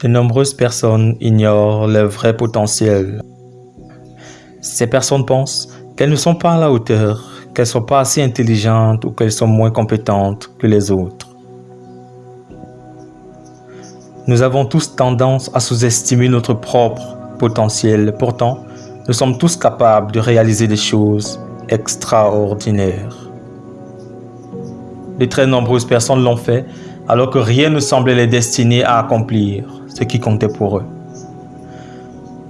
De nombreuses personnes ignorent leur vrai potentiel. Ces personnes pensent qu'elles ne sont pas à la hauteur, qu'elles ne sont pas assez intelligentes ou qu'elles sont moins compétentes que les autres. Nous avons tous tendance à sous-estimer notre propre potentiel. Pourtant, nous sommes tous capables de réaliser des choses extraordinaires. De très nombreuses personnes l'ont fait alors que rien ne semblait les destiner à accomplir ce qui comptait pour eux.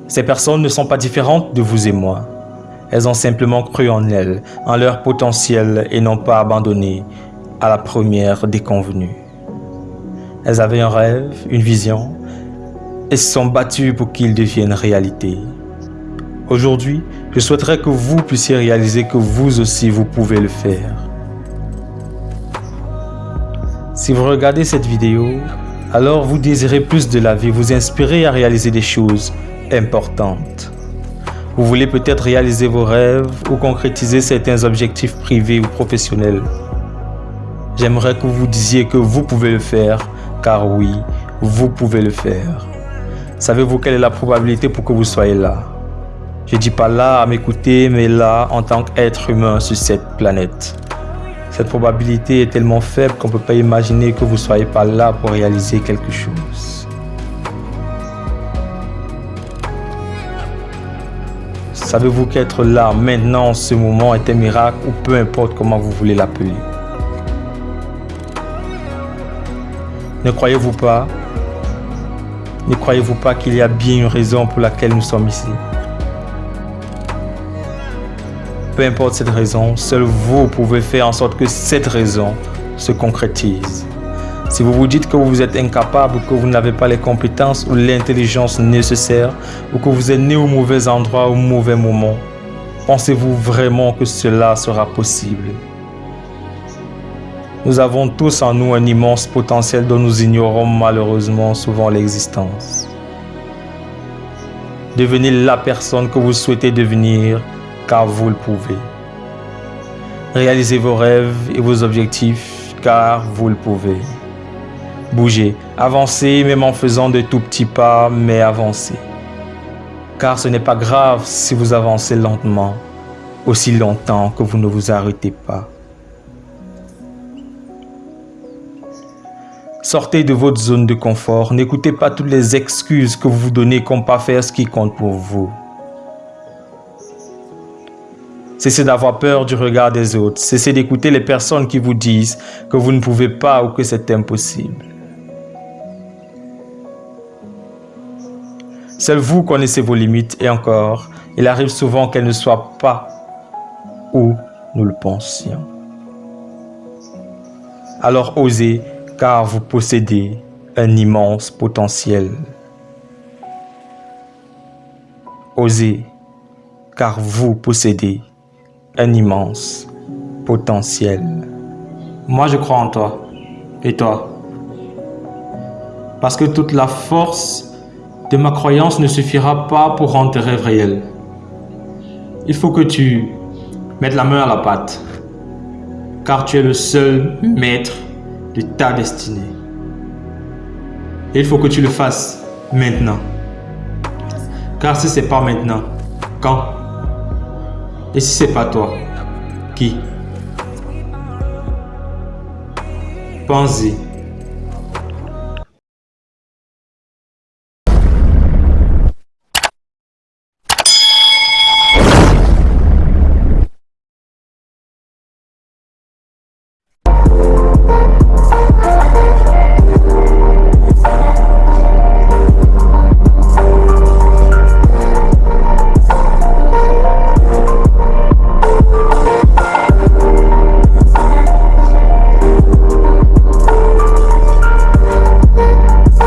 Ces personnes ne sont pas différentes de vous et moi. Elles ont simplement cru en elles, en leur potentiel et n'ont pas abandonné à la première déconvenue. Elles avaient un rêve, une vision, et se sont battues pour qu'il devienne réalité. Aujourd'hui, je souhaiterais que vous puissiez réaliser que vous aussi vous pouvez le faire. Si vous regardez cette vidéo, alors vous désirez plus de la vie, vous inspirez à réaliser des choses importantes. Vous voulez peut-être réaliser vos rêves ou concrétiser certains objectifs privés ou professionnels. J'aimerais que vous disiez que vous pouvez le faire, car oui, vous pouvez le faire. Savez-vous quelle est la probabilité pour que vous soyez là? Je ne dis pas là à m'écouter, mais là en tant qu'être humain sur cette planète. Cette probabilité est tellement faible qu'on ne peut pas imaginer que vous ne soyez pas là pour réaliser quelque chose. Savez-vous qu'être là, maintenant, en ce moment, est un miracle ou peu importe comment vous voulez l'appeler? Ne croyez-vous pas? Ne croyez-vous pas qu'il y a bien une raison pour laquelle nous sommes ici? Peu importe cette raison, seul vous pouvez faire en sorte que cette raison se concrétise. Si vous vous dites que vous êtes incapable, que vous n'avez pas les compétences ou l'intelligence nécessaires, ou que vous êtes né au mauvais endroit au mauvais moment, pensez-vous vraiment que cela sera possible? Nous avons tous en nous un immense potentiel dont nous ignorons malheureusement souvent l'existence. Devenez la personne que vous souhaitez devenir car vous le pouvez. Réalisez vos rêves et vos objectifs car vous le pouvez. Bougez, avancez même en faisant de tout petits pas, mais avancez. Car ce n'est pas grave si vous avancez lentement, aussi longtemps que vous ne vous arrêtez pas. Sortez de votre zone de confort. N'écoutez pas toutes les excuses que vous vous donnez comme pas faire ce qui compte pour vous. Cessez d'avoir peur du regard des autres. Cessez d'écouter les personnes qui vous disent que vous ne pouvez pas ou que c'est impossible. Seul vous connaissez vos limites et encore, il arrive souvent qu'elles ne soient pas où nous le pensions. Alors osez car vous possédez un immense potentiel. Osez, car vous possédez immense potentiel. Moi, je crois en toi. Et toi? Parce que toute la force de ma croyance ne suffira pas pour rendre tes rêves réels. Il faut que tu mettes la main à la pâte. Car tu es le seul maître de ta destinée. il faut que tu le fasses maintenant. Car si c'est pas maintenant, quand? Et si c'est pas toi, qui? Pense-y.